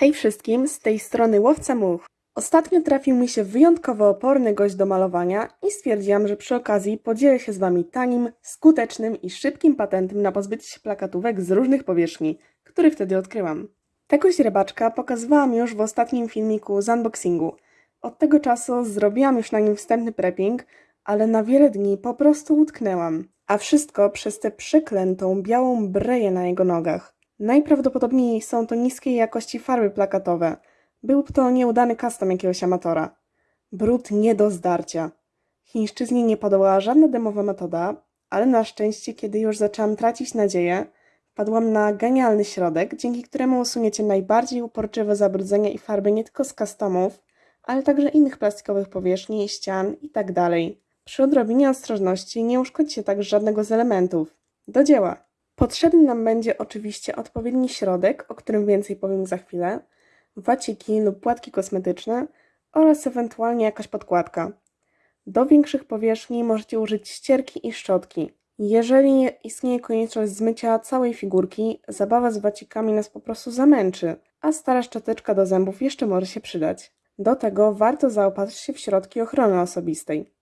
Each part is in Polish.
Hej wszystkim, z tej strony Łowca Much. Ostatnio trafił mi się wyjątkowo oporny gość do malowania i stwierdziłam, że przy okazji podzielę się z Wami tanim, skutecznym i szybkim patentem na pozbycie się plakatówek z różnych powierzchni, który wtedy odkryłam. Tego źrebaczka pokazywałam już w ostatnim filmiku z unboxingu. Od tego czasu zrobiłam już na nim wstępny prepping, ale na wiele dni po prostu utknęłam. A wszystko przez tę przeklętą białą breję na jego nogach. Najprawdopodobniej są to niskiej jakości farby plakatowe. Był to nieudany custom jakiegoś amatora. Brud nie do zdarcia. Chińszczyźnie nie podołała żadna demowa metoda, ale na szczęście, kiedy już zaczęłam tracić nadzieję, wpadłam na genialny środek, dzięki któremu usuniecie najbardziej uporczywe zabrudzenia i farby nie tylko z customów, ale także innych plastikowych powierzchni, ścian itd. Przy odrobinie ostrożności nie uszkodzicie także żadnego z elementów. Do dzieła! Potrzebny nam będzie oczywiście odpowiedni środek, o którym więcej powiem za chwilę, waciki lub płatki kosmetyczne oraz ewentualnie jakaś podkładka. Do większych powierzchni możecie użyć ścierki i szczotki. Jeżeli istnieje konieczność zmycia całej figurki, zabawa z wacikami nas po prostu zamęczy, a stara szczoteczka do zębów jeszcze może się przydać. Do tego warto zaopatrzyć się w środki ochrony osobistej.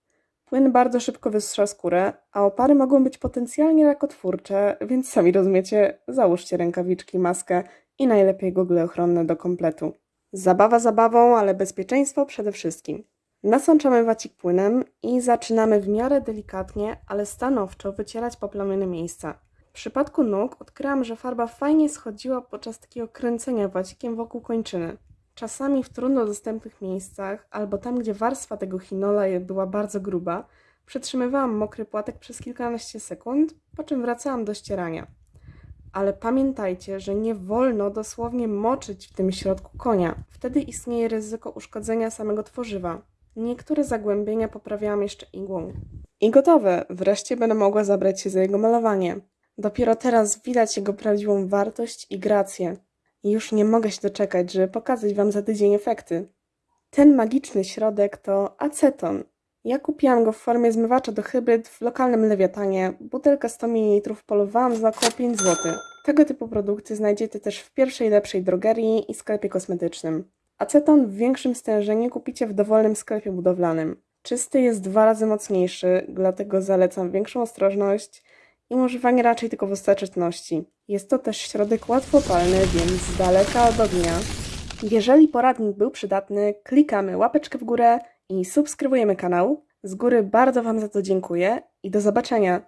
Płyn bardzo szybko wysusza skórę, a opary mogą być potencjalnie rakotwórcze, więc sami rozumiecie, załóżcie rękawiczki, maskę i najlepiej gogle ochronne do kompletu. Zabawa zabawą, ale bezpieczeństwo przede wszystkim. Nasączamy wacik płynem i zaczynamy w miarę delikatnie, ale stanowczo wycierać poplamione miejsca. W przypadku nóg odkryłam, że farba fajnie schodziła podczas takiego kręcenia wacikiem wokół kończyny. Czasami w trudno dostępnych miejscach, albo tam, gdzie warstwa tego chinola była bardzo gruba, przetrzymywałam mokry płatek przez kilkanaście sekund, po czym wracałam do ścierania. Ale pamiętajcie, że nie wolno dosłownie moczyć w tym środku konia. Wtedy istnieje ryzyko uszkodzenia samego tworzywa. Niektóre zagłębienia poprawiałam jeszcze igłą. I gotowe! Wreszcie będę mogła zabrać się za jego malowanie. Dopiero teraz widać jego prawdziwą wartość i grację. I już nie mogę się doczekać, żeby pokazać Wam za tydzień efekty. Ten magiczny środek to aceton. Ja kupiłam go w formie zmywacza do hybryd w lokalnym lewiatanie. Butelka 100 ml polowałam za około 5 zł. Tego typu produkty znajdziecie też w pierwszej lepszej drogerii i sklepie kosmetycznym. Aceton w większym stężeniu kupicie w dowolnym sklepie budowlanym. Czysty jest dwa razy mocniejszy, dlatego zalecam większą ostrożność i używanie raczej tylko w ostateczności. Jest to też środek łatwopalny, więc z daleka od ognia. Jeżeli poradnik był przydatny, klikamy łapeczkę w górę i subskrybujemy kanał. Z góry bardzo Wam za to dziękuję i do zobaczenia.